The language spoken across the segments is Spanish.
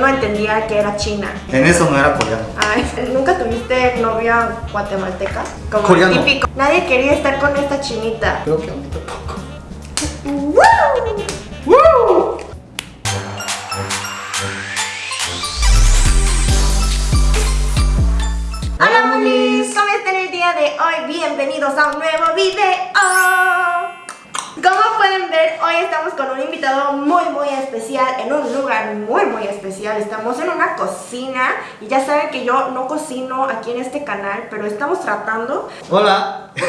no entendía que era china. En eso no era coreano. Ay, ¿nunca tuviste novia guatemalteca? Como Coreano. típico. Nadie quería estar con esta chinita. Creo que a mí tampoco. ¡Woo! ¡Woo! Hola monis, ¿cómo están el día de hoy? Bienvenidos a un nuevo video. Como pueden ver, hoy estamos con un invitado muy muy especial en un lugar muy muy especial. Estamos en una cocina y ya saben que yo no cocino aquí en este canal, pero estamos tratando. Hola.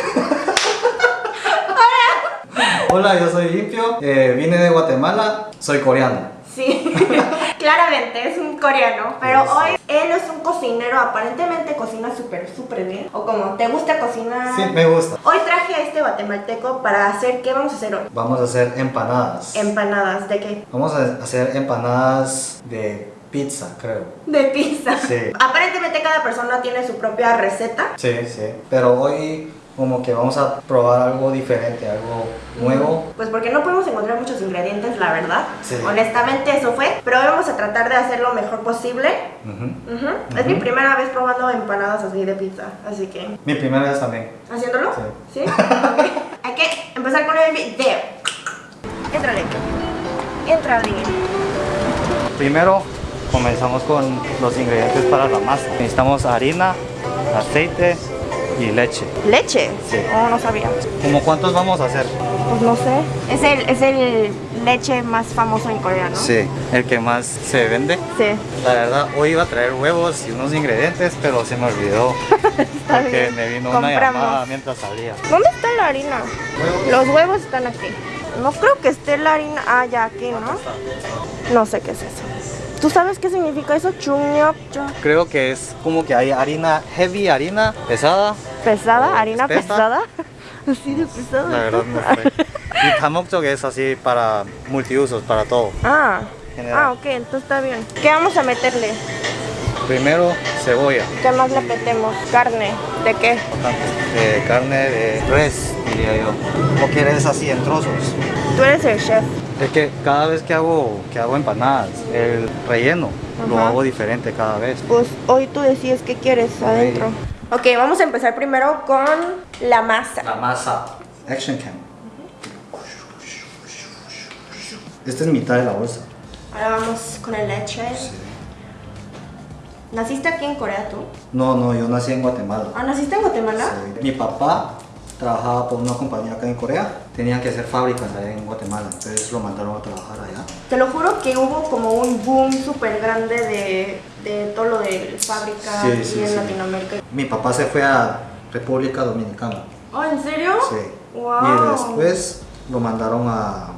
Hola, yo soy Limpio. eh, vine de Guatemala. Soy coreano. Sí, claramente es un coreano, pero hoy él es un cocinero, aparentemente cocina súper súper bien. O como, ¿te gusta cocinar? Sí, me gusta. Hoy traje a este guatemalteco para hacer, ¿qué vamos a hacer hoy? Vamos a hacer empanadas. Empanadas, ¿de qué? Vamos a hacer empanadas de pizza, creo. De pizza. Sí. Aparentemente cada persona tiene su propia receta. Sí, sí. Pero hoy como que vamos a probar algo diferente, algo nuevo. Pues porque no podemos encontrar muchos ingredientes, la verdad. Sí. Honestamente eso fue. Pero hoy vamos a tratar de hacer lo mejor posible. Es mi primera vez probando empanadas así de pizza. Así que, Mi primera vez también. ¿haciéndolo? Sí. ¿Sí? Ok. Hay que empezar con el video. Entrale. Entrale. Primero comenzamos con los ingredientes para la masa. Necesitamos harina, aceite y leche. ¿Leche? Sí. Oh, no sabía. ¿Cómo cuántos vamos a hacer? Pues no sé. Es el, es el leche más famoso en Corea, ¿no? Sí, el que más se vende. Sí. La verdad, hoy iba a traer huevos y unos ingredientes, pero se me olvidó. Está porque bien. me vino una Compramos. llamada mientras salía. ¿Dónde está la harina? Los huevos están aquí. No creo que esté la harina. Ah, ya aquí, ¿no? No sé qué es eso. ¿Tú sabes qué significa eso? Chungnyop, Creo que es como que hay harina heavy, harina pesada. ¿Pesada? ¿Harina pesada? Así de pesada. La verdad no sé. Y tamokjok es así para multiusos, para todo. Ah. General. Ah, ok, entonces está bien. ¿Qué vamos a meterle? Primero, cebolla. ¿Qué más le metemos? Carne. ¿De qué? De carne de res, diría yo. ¿O quieres así en trozos? Tú eres el chef. Es que cada vez que hago, que hago empanadas, el relleno lo hago diferente cada vez. Pues hoy tú decides qué quieres adentro. Ok, vamos a empezar primero con la masa. La masa. Action cam. Esta es mitad de la bolsa. Ahora vamos con el leche. ¿Naciste aquí en Corea tú? No, no, yo nací en Guatemala. Ah, ¿naciste en Guatemala? Sí. Mi papá trabajaba por una compañía acá en Corea. Tenían que hacer fábricas allá en Guatemala. Entonces lo mandaron a trabajar allá. Te lo juro que hubo como un boom súper grande de, de todo lo de fábrica Sí, en sí. Latinoamérica. Mi papá se fue a República Dominicana. Oh, ¿en serio? Sí. Wow. Y después lo mandaron a,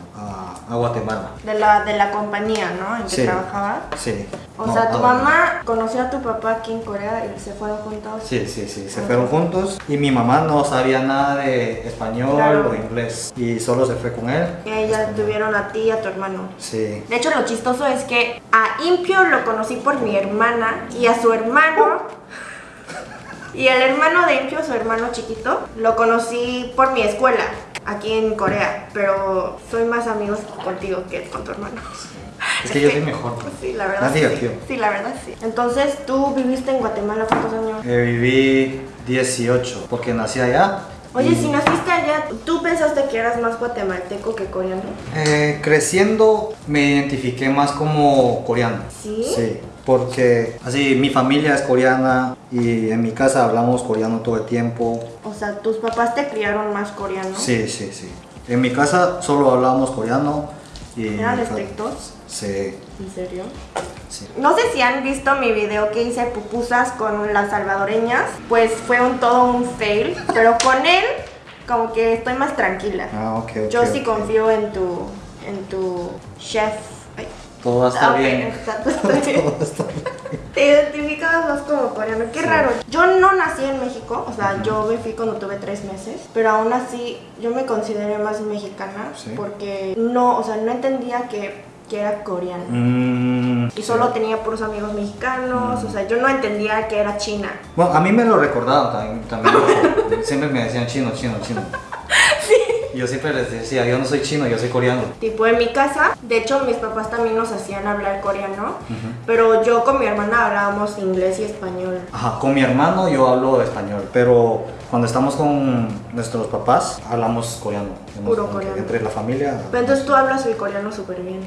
a- Guatemala. De la, de la compañía, ¿no? En que Sí. trabajaba. Sí. O No, sea, tu mamá conoció a tu papá aquí en Corea y se fueron juntos. Sí, sí, sí, se fueron juntos y mi mamá no sabía nada de español Claro. o inglés y solo se fue con él. Y ella tuvieron a ti y a tu hermano. Sí. De hecho, lo chistoso es que a Impio lo conocí por mi hermana y a su hermano. Y el hermano de Impio, su hermano chiquito, lo conocí por mi escuela, aquí en Corea. Pero soy más amigos contigo que con tu hermano. Es que yo soy mejor. Sí, la verdad. Más sí. divertido. Sí, la verdad sí. Entonces, ¿tú viviste en Guatemala cuántos años? Eh, viví 18 porque nací allá. Oye, y, si naciste allá, ¿tú pensaste que eras más guatemalteco que coreano? eh, creciendo me identifiqué más como coreano. ¿Sí? Sí, porque así mi familia es coreana y en mi casa hablamos coreano todo el tiempo. O sea, tus papás te criaron más coreano. Sí, sí, sí. En mi casa solo hablábamos coreano y... ¿Eran estrictos? Sí, ¿En serio? sí. No sé si han visto mi video que hice pupusas con las salvadoreñas, pues fue un todo un fail, pero con él como que estoy más tranquila. Ah, ok, ok. Yo sí ok. confío en tu en tu chef. Todo va a estar ok, bien. exacto, estoy bien. Todo va a estar bien. Te identificabas más como coreano, qué Sí. raro. Yo no nací en México, o sea, yo me fui cuando tuve tres meses, pero aún así yo me consideré más mexicana Sí. porque no, o sea, no entendía que, que era coreano. Mm, Y solo tenía puros amigos mexicanos, o sea, yo no entendía que era China. Bueno, a mí me lo recordaban también. también siempre me decían chino, chino, chino. Yo siempre les decía, yo no soy chino, yo soy coreano. Tipo en mi casa, de hecho mis papás también nos hacían hablar coreano, pero yo con mi hermana hablábamos inglés y español. Ajá, con mi hermano yo hablo español, pero cuando estamos con nuestros papás hablamos coreano. Puro coreano. Entre la familia. Pero entonces tú hablas el coreano súper bien.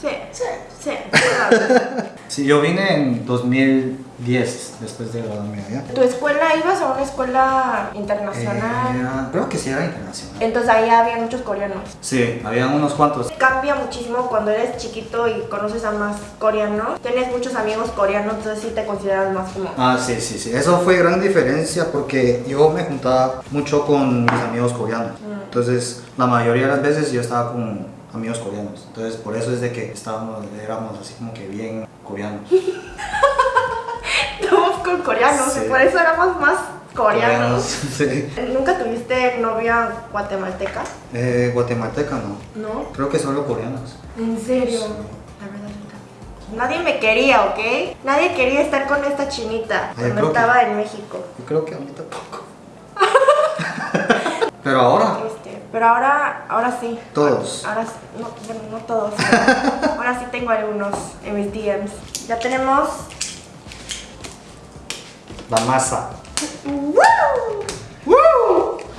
Sí, sí, sí. Sí, yo vine en 2010, después de graduarme allá. ¿Tu escuela ibas a una escuela internacional? Era- creo que sí era internacional. Entonces ahí había muchos coreanos. Sí, había unos cuantos. Cambia muchísimo cuando eres chiquito y conoces a más coreanos. Tienes muchos amigos coreanos, entonces sí te consideras más como... Ah, sí, sí, sí. Eso fue gran diferencia porque yo me juntaba mucho con mis amigos coreanos. Mm. Entonces, la mayoría de las veces yo estaba con amigos coreanos. Entonces, por eso es de que estábamos, éramos así como que bien coreanos. Estamos con coreanos Sí. y por eso éramos más coreanos. sí. ¿Nunca tuviste novia guatemalteca? Eh, guatemalteca no. ¿No? Creo que solo coreanos. ¿En serio? La verdad nunca. Nadie me quería, ¿ok? Nadie quería estar con esta chinita Ay, cuando que- estaba en México. Yo creo que a mí tampoco. Pero ahora, Este, pero ahora, ahora sí. Todos. Ahora sí, no, bueno, no todos. ahora sí tengo algunos en mis DMs. Ya tenemos. la masa.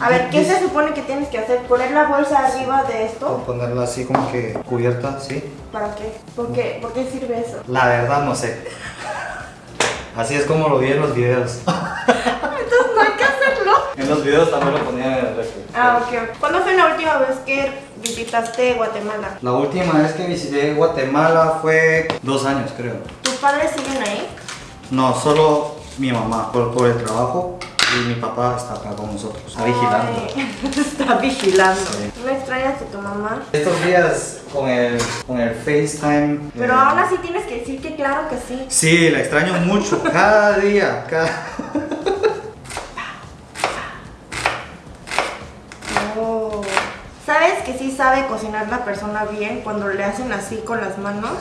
A ver, ¿qué se supone que tienes que hacer? ¿Poner la bolsa arriba de esto? a ponerla así como que cubierta, ¿sí? ¿Para qué? ¿Por qué, ¿Por qué sirve eso? La verdad no sé. Así es como lo vi en los videos. Entonces no hay que hacerlo. En los videos también lo ponían en el refri. Ah, ok. ¿Cuándo fue la última vez que visitaste Guatemala? La última vez que visité Guatemala fue dos años, creo. ¿Tus padres siguen ahí? No, solo mi mamá por, por el trabajo y mi papá está acá con nosotros, está vigilando. Ay, está vigilando. Sí. ¿No extrañas a tu mamá? Estos días con el, con el FaceTime. Pero eh, aún así tienes que decir que claro que sí. Sí, la extraño mucho, cada día, cada... Oh. ¿Sabes cocinar la persona bien cuando le hacen así con las manos?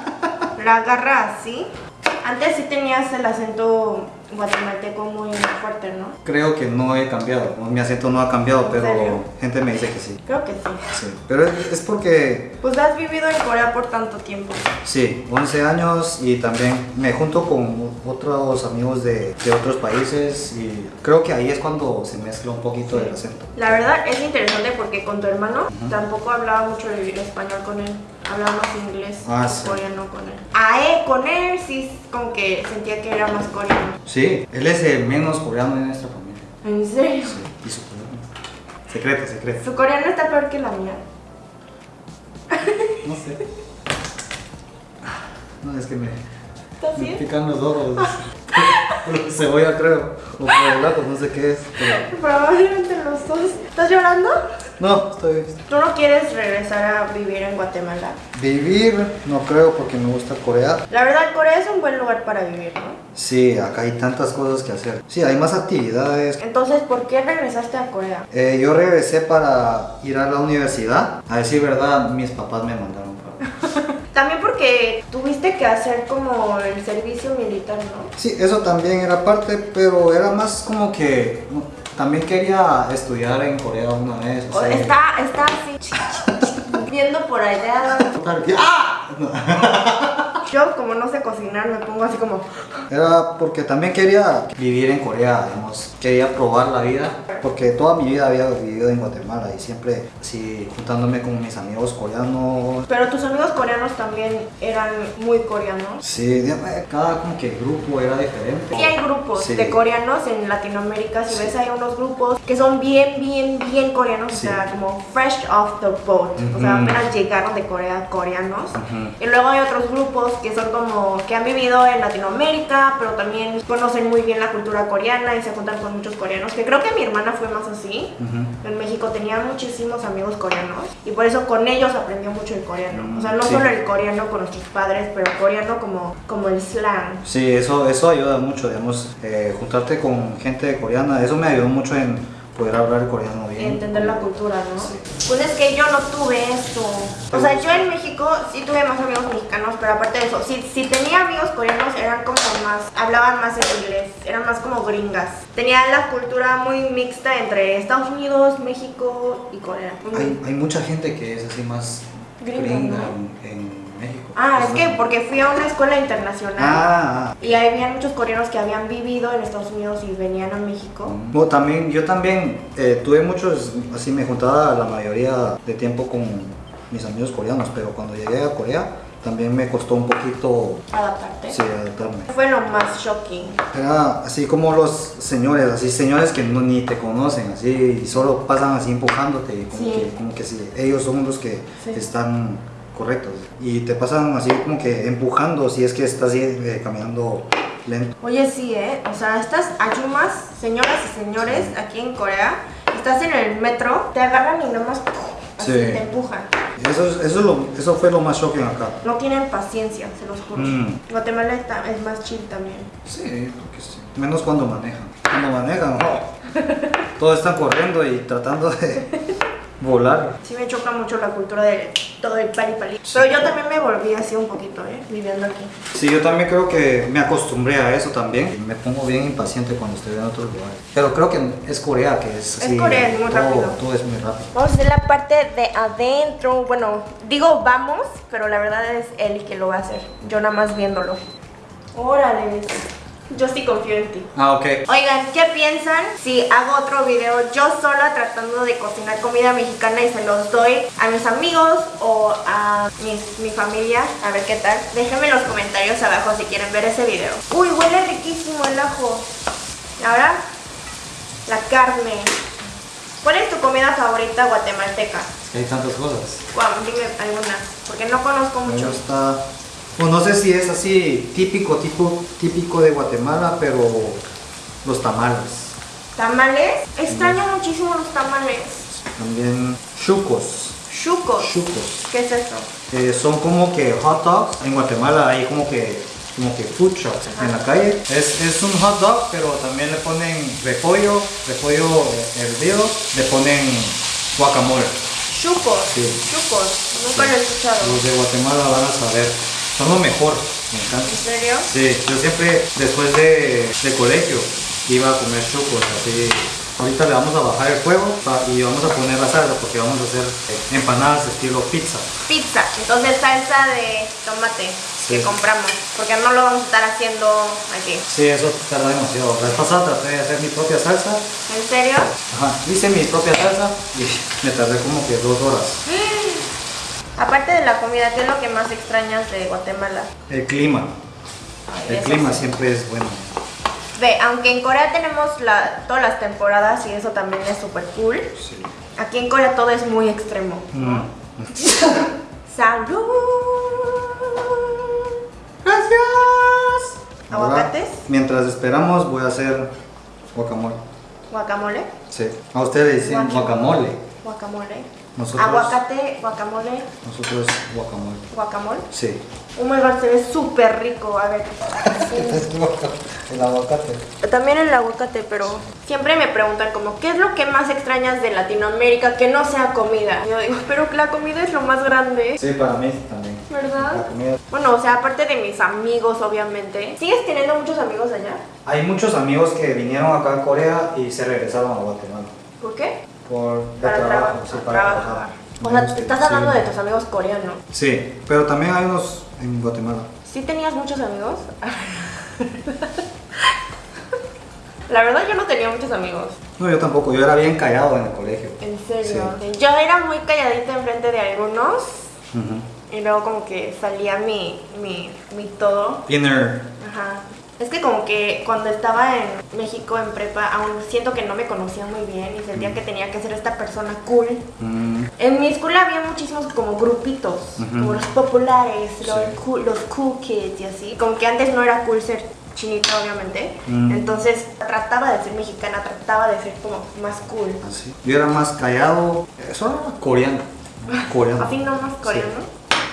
La agarra así. Antes sí tenías el acento guatemalteco muy fuerte, ¿no? Creo que no he cambiado, mi acento no ha cambiado, ¿En pero serio? gente me dice que sí. Creo que sí. Sí, pero es, es porque, Pues has vivido en Corea por tanto tiempo. sí, 11 años y también me junto con otros amigos de, de otros países y creo que ahí es cuando se mezcla un poquito el acento. La verdad es interesante porque con tu hermano tampoco hablaba mucho vivir español con él. Hablaba más inglés, Ah, sí. coreano con él. A él, con él sí como que sentía que era más coreano. Sí, él es el menos coreano de nuestra familia. ¿En serio? Sí, y su coreano. Secreto, secreto. Su coreano está peor que la mía. No sé. No, es que me, ¿Estás me bien? pican los ojos. Cebolla creo, o por el gato, no sé qué es. pero- Probablemente los dos. ¿Estás llorando? No, estoy... ¿Tú no quieres regresar a vivir en Guatemala? Vivir, no creo porque me gusta Corea. La verdad, Corea es un buen lugar para vivir, ¿no? Sí, acá hay tantas cosas que hacer. Sí, hay más actividades. Entonces, ¿por qué regresaste a Corea? Eh, yo regresé para ir a la universidad. A decir verdad, mis papás me mandaron para... También porque tuviste que hacer como el servicio militar, ¿no? Sí, eso también era parte, pero era más como que... También quería estudiar en Corea una vez. O- sea, Está, está así, viendo por allá. ¡Ah! Yo, como no sé cocinar, me pongo así como... Era porque también quería vivir en Corea, digamos. Quería probar la vida, porque toda mi vida había vivido en Guatemala y siempre así juntándome con mis amigos coreanos. Pero tus amigos coreanos también eran muy coreanos. Sí, digamos, cada como que grupo era diferente. Sí hay grupos Sí. de coreanos en Latinoamérica, si Sí. ves hay unos grupos que son bien, bien, bien coreanos, Sí. o sea, como fresh off the boat, o sea, apenas llegaron de Corea coreanos. Ujú. Y luego hay otros grupos que son como que han vivido en Latinoamérica, pero también conocen muy bien la cultura coreana y se juntan con muchos coreanos, que creo que mi hermana fue más así. En México tenía muchísimos amigos coreanos y por eso con ellos aprendió mucho el coreano. O sea, no Sí. solo el coreano con nuestros padres, pero coreano como, como el slang. Sí, eso, eso ayuda mucho, digamos, eh, juntarte con gente coreana, eso me ayudó mucho en poder hablar coreano bien. Y entender la cultura, ¿no? Sí. Pues es que yo no tuve eso. O sea, yo en México sí tuve más amigos mexicanos, pero aparte de eso, si, si tenía amigos coreanos eran como más, hablaban más en inglés, eran más como gringas. Tenía la cultura muy mixta entre Estados Unidos, México y Corea. Hay, hay mucha gente que es así más Gringa, gringa ¿no? en, en. Ah, es que porque fui a una escuela internacional. Ah, ah. Y había muchos coreanos que habían vivido en Estados Unidos y venían a México. No, también, yo también eh, tuve muchos, así me juntaba la mayoría de tiempo con mis amigos coreanos, pero cuando llegué a Corea también me costó un poquito Adaptarte. sí, adaptarme. Fue lo más shocking. Era así como los señores, así señores que no, ni te conocen, así y solo pasan así empujándote, como, Sí. que, como que si ellos son los que Sí. están correctos y te pasan así como que empujando si es que estás así, eh, caminando lento. Oye, sí, ¿eh? O sea, estas ayumas, señoras y señores, aquí en Corea, estás en el metro, te agarran y nomás así Sí. te empujan. Eso, es- eso, es lo, eso fue lo más shocking acá. No tienen paciencia, se los juro. Mm. Guatemala está- es más chill también. Sí, porque sí. Menos cuando manejan. Cuando manejan, oh, todos están corriendo y tratando de volar. Sí me choca mucho la cultura de todo el pali pali. Pero yo también me volví así un poquito, ¿eh? Viviendo aquí. Sí, yo también creo que me acostumbré a eso también. Me pongo bien impaciente cuando estoy en otros lugares. Pero creo que es Corea que es Es así. Corea, es muy todo, rápido. Todo es muy rápido. Vamos a hacer la parte de adentro. Bueno, digo vamos, pero la verdad es él que lo va a hacer. Yo nada más viéndolo. Órale. Yo sí confío en ti. Ah, ok. Oigan, ¿qué piensan si hago otro video yo sola tratando de cocinar comida mexicana y se los doy a mis amigos o a mis- mi familia? A ver qué tal. Déjenme en los comentarios abajo si quieren ver ese video. Uy, huele riquísimo el ajo. Ahora, la carne. ¿Cuál es tu comida favorita guatemalteca? Hay tantas cosas. Guau, dime alguna, porque no conozco Me mucho. gusta. Pues no sé si es así típico, tipo, típico de Guatemala, pero los tamales. ¿Tamales? Extraño muchísimo los tamales. También chucos. Chucos. Chucos. ¿Qué es eso? Eh, son como que hot dogs. En Guatemala hay como que como que food trucks en la calle. Es, es un hot dog, pero también le ponen repollo, repollo hervido, le ponen guacamole. Chucos. Sí. Chucos. Nunca lo he escuchado. Los de Guatemala van a saber. Son lo mejor, me ¿En encanta. serio? Sí, yo siempre después de, de colegio iba a comer chucos así. Ahorita le vamos a bajar el fuego y vamos a poner la salsa porque vamos a hacer empanadas estilo pizza. Pizza. Entonces salsa de tomate Sí. que compramos. Porque no lo vamos a estar haciendo aquí. Sí, eso tarda demasiado. La vez pasada traté de hacer mi propia salsa. ¿En serio? Ajá, hice mi propia salsa y me tardé como que dos horas. Aparte de la comida, ¿qué es lo que más extrañas de Guatemala? El clima. Ay, El clima sí. siempre es bueno. Ve, aunque en Corea tenemos la, todas las temporadas y eso también es súper cool. Sí. Aquí en Corea todo es muy extremo. Mm. ¡Salud! Gracias. ¿Aguacates? mientras esperamos voy a hacer guacamole. ¿Guacamole? Sí. A ustedes dicen Guac- guacamole. Guacamole. Nosotros, Aguacate, guacamole, nosotros guacamole. guacamole. Sí. Oh my god, se ve súper rico. A ver. El aguacate. También el aguacate, pero siempre me preguntan como, ¿qué es lo que más extrañas de Latinoamérica que no sea comida? Yo digo, pero la comida es lo más grande, Sí, para mí también. La ¿verdad? comida. Bueno, o sea, aparte de mis amigos, obviamente. ¿Sigues teniendo muchos amigos allá? Hay muchos amigos que vinieron acá a Corea y se regresaron a Guatemala. ¿Por qué? Por de Para trabajo, sí, para trabajar. trabajar. O sea, te estás hablando sí. de tus amigos coreanos. Sí, pero también hay unos en Guatemala. ¿Sí tenías muchos amigos? La verdad yo no tenía muchos amigos. No, yo tampoco, yo era bien callado en el colegio. En serio. Yo era muy calladita enfrente de algunos Ujú. y luego como que salía mi, mi, mi todo. Inner. Ajá. Es que como que cuando estaba en México en prepa aún siento que no me conocía muy bien y sentía que tenía que ser esta persona cool. Mm, En mi escuela había muchísimos como grupitos, Ujú. como los populares, los, Sí. cool, los cool kids y así. Como que antes no era cool ser chinita, obviamente. Mm. Entonces trataba de ser mexicana, trataba de ser como más cool. así. Yo era más callado. Eso era coreano. Coreano. Así no más coreano.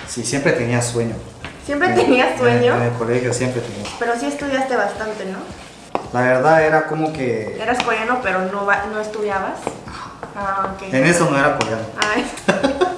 Sí, siempre tenía sueño. Siempre En- tenías sueño, En, el colegio siempre tenía. pero sí estudiaste bastante, ¿no? la verdad era como que Eras coreano, pero no, va- no estudiabas. Ah, ok. en eso no era coreano. Ay.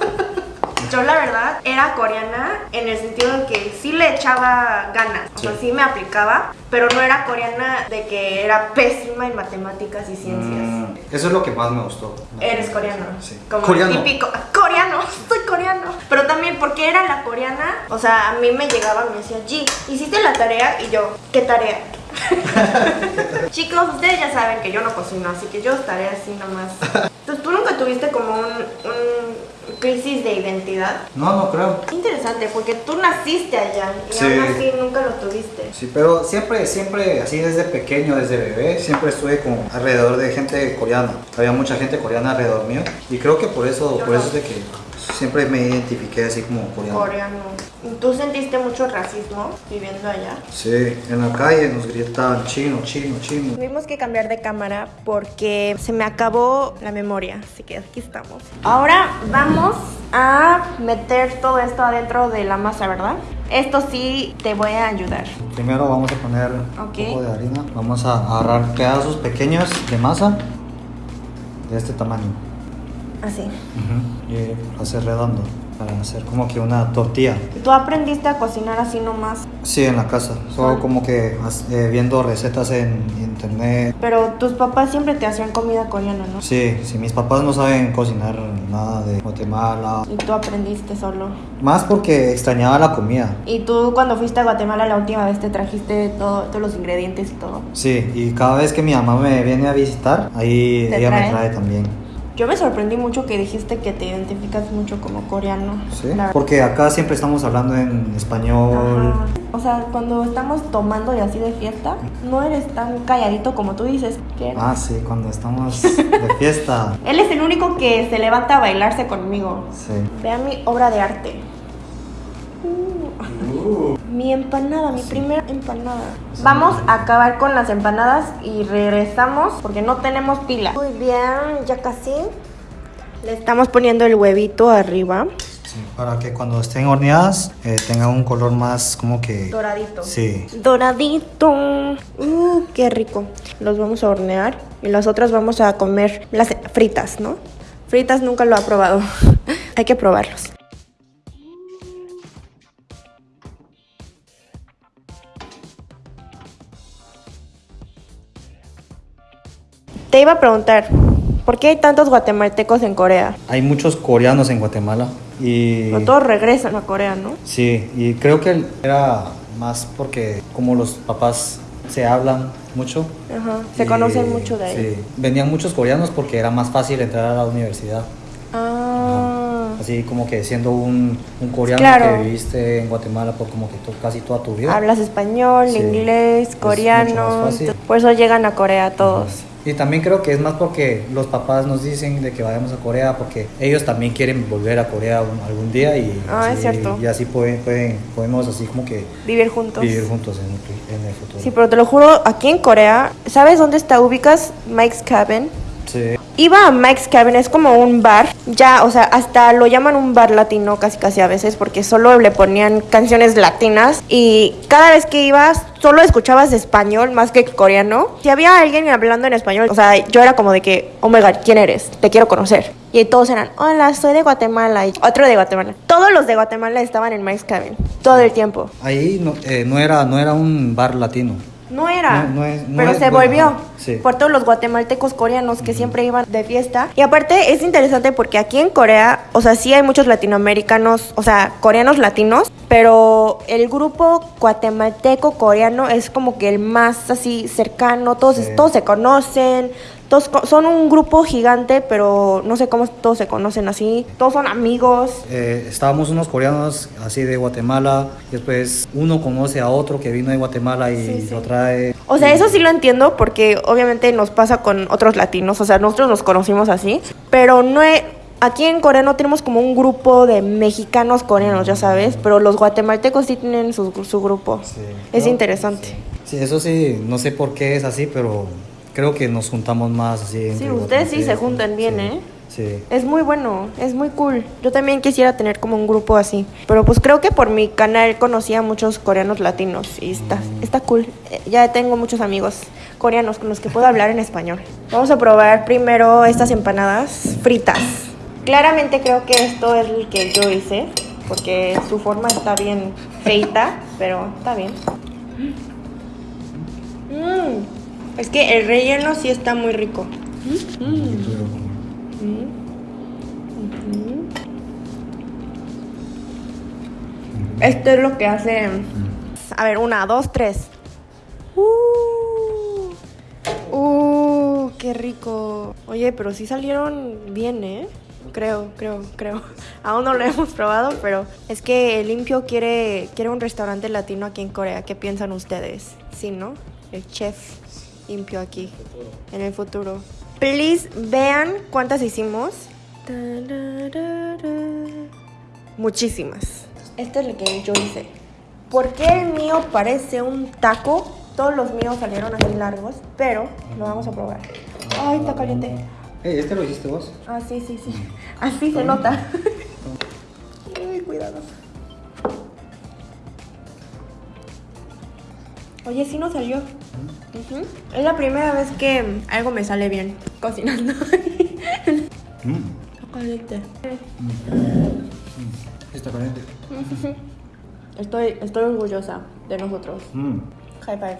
Yo la verdad era coreana en el sentido de que sí le echaba ganas, o sea, Sí. me aplicaba, pero no era coreana de que era pésima en matemáticas y ciencias. Mm, eso es lo que más me gustó. Eres coreano. Sí. Como Coreano. típico. Coreano, soy coreano. Pero también porque era la coreana, o sea, a mí me llegaba y me decía, G, ¿hiciste la tarea? Y yo, ¿qué tarea? Chicos, ustedes ya saben que yo no cocino, así que yo estaré así nomás. Entonces, ¿tú nunca tuviste como un, un crisis de identidad? No, no creo. Qué interesante, porque tú naciste allá y Sí. aún así nunca lo tuviste. Sí, pero siempre, siempre, así desde pequeño, desde bebé, siempre estuve con alrededor de gente coreana. Había mucha gente coreana alrededor mío y creo que por eso, Yo por no. eso es de que siempre me identifiqué así como coreano. Coreano. ¿Tú sentiste mucho racismo viviendo allá? Sí, en la calle nos gritaban chino, chino, chino. Tuvimos que cambiar de cámara porque se me acabó la memoria, así que aquí estamos. Ahora vamos a meter todo esto adentro de la masa, ¿verdad? Esto sí te voy a ayudar. Primero vamos a poner un poco de harina. Vamos a agarrar pedazos pequeños de masa de este tamaño. Así. Y hacer redondo para hacer como que una tortilla. ¿Tú aprendiste a cocinar así nomás? Sí, en la casa. Solo Ah. como que eh, viendo recetas en internet. Pero tus papás siempre te hacían comida coreana, ¿no? Sí, sí, mis papás no saben cocinar nada de Guatemala. Y tú aprendiste solo. Más porque extrañaba la comida. Y tú cuando fuiste a Guatemala la última vez te trajiste todo, todos los ingredientes y todo. Sí, y cada vez que mi mamá me viene a visitar, ahí ¿Te ella trae? me trae también. Yo me sorprendí mucho que dijiste que te identificas mucho como coreano. Sí, porque acá siempre estamos hablando en español. Ajá. O sea, cuando estamos tomando y así de fiesta, no eres tan calladito como tú dices que eres. Ah, sí, cuando estamos de fiesta. Él es el único que se levanta a bailarse conmigo. Sí. Vean mi obra de arte. Uh, Mi empanada, mi primera empanada. Vamos a acabar con las empanadas y regresamos porque no tenemos pila. Muy bien, ya casi. Le estamos poniendo el huevito arriba. Sí, para que cuando estén horneadas eh, tengan un color más como que... Doradito. Sí. Doradito. Uh, qué rico. Los vamos a hornear y las otras vamos a comer las fritas, ¿no? Fritas nunca lo ha probado. Hay que probarlos. Te iba a preguntar, ¿por qué hay tantos guatemaltecos en Corea? Hay muchos coreanos en Guatemala y... No todos regresan a Corea, ¿no? Sí, y creo que era más porque como los papás se hablan mucho. Ajá. Se y- conocen mucho de ahí. Sí, venían muchos coreanos porque era más fácil entrar a la universidad. Ah. Así como que siendo un, un coreano Claro. que viviste en Guatemala por como que to- casi toda tu vida. Hablas español, Sí. inglés, Es coreano. mucho más fácil. Por eso llegan a Corea todos. Y también creo que es más porque los papás nos dicen de que vayamos a Corea porque ellos también quieren volver a Corea un- algún día y, Ah, es así- cierto. y así pueden, pueden- podemos así como que Vivir juntos. vivir juntos en, en el futuro. Sí, pero te lo juro, aquí en Corea, ¿sabes dónde está ubicas Mike's Cabin? Sí. Iba a Mike's Cabin, es como un bar, ya, o sea, hasta lo llaman un bar latino casi casi a veces porque solo le ponían canciones latinas y cada vez que ibas solo escuchabas español más que coreano. Si había alguien hablando en español, o sea, yo era como de que, oh my god, ¿quién eres? Te quiero conocer. Y todos eran, hola, soy de Guatemala y otro de Guatemala. Todos los de Guatemala estaban en Mike's Cabin, todo el tiempo. Ahí no, eh, no, era, no era un bar latino. No era, No- no es- no pero es se bueno, volvió sí. por todos los guatemaltecos coreanos que siempre iban de fiesta. Y aparte es interesante porque aquí en Corea, o sea, sí hay muchos latinoamericanos, o sea, coreanos latinos, pero el grupo guatemalteco coreano es como que el más así cercano, todos, Sí. todos se conocen. Todos son un grupo gigante, pero no sé cómo todos se conocen así. Todos son amigos. Eh, estábamos unos coreanos así de Guatemala, y después uno conoce a otro que vino de Guatemala y Sí, sí. lo trae. O sea, eso sí lo entiendo porque obviamente nos pasa con otros latinos, o sea, nosotros nos conocimos así, pero no he- aquí en Corea no tenemos como un grupo de mexicanos coreanos, ya sabes, pero los guatemaltecos sí tienen su, su grupo. Sí. Es No, interesante. Sí, eso sí, no sé por qué es así, pero creo que nos juntamos más así. Sí, ustedes sí se juntan bien, sí. ¿eh? Sí. Es muy bueno, es muy cool. Yo también quisiera tener como un grupo así. Pero pues creo que por mi canal conocí a muchos coreanos latinos y está, está cool. Eh, Ya tengo muchos amigos coreanos con los que puedo hablar en español. Vamos a probar primero estas empanadas fritas. Claramente creo que esto es el que yo hice, porque su forma está bien feita, pero está bien. Mm, Es que el relleno sí está muy rico. Esto es lo que hace. A ver, una, dos, tres. Uh, uh, qué rico. Oye, pero sí salieron bien, ¿eh? Creo, creo, creo. Aún no lo hemos probado, pero es que el Limpio quiere, quiere un restaurante latino aquí en Corea. ¿Qué piensan ustedes? Sí, ¿no? El chef Limpio aquí. En el futuro. Please vean cuántas hicimos. Muchísimas. Este es el que yo hice. ¿Por qué el mío parece un taco? Todos los míos salieron así largos, pero lo vamos a probar. Ay, está caliente. Hey, ¿este lo hiciste vos? Ah, sí, sí, sí. Así se nota. Ay, cuidado. Oye, sí nos salió. Es la primera vez que algo me sale bien cocinando. Mm. Está caliente. Está caliente. Estoy, estoy orgullosa de nosotros. Mm. High five.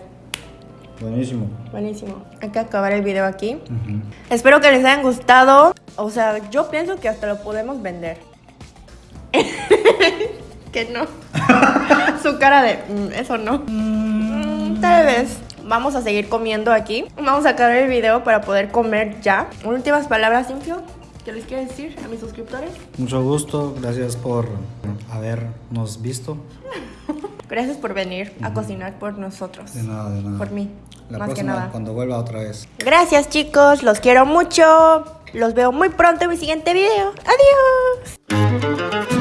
Buenísimo. Buenísimo. Hay que acabar el video aquí. Espero que les hayan gustado. O sea, yo pienso que hasta lo podemos vender. que no. Su cara de, "Mm, eso no. Mm, tal vez. Vamos a seguir comiendo aquí. Vamos a acabar el video para poder comer ya. Últimas palabras, Simpio. ¿Qué les quiero decir a mis suscriptores? Mucho gusto, gracias por habernos visto. Gracias por venir a cocinar por nosotros. De nada, de nada. Por mí. La más que próxima, nada. cuando vuelva otra vez. Gracias chicos, los quiero mucho. Los veo muy pronto en mi siguiente video. Adiós.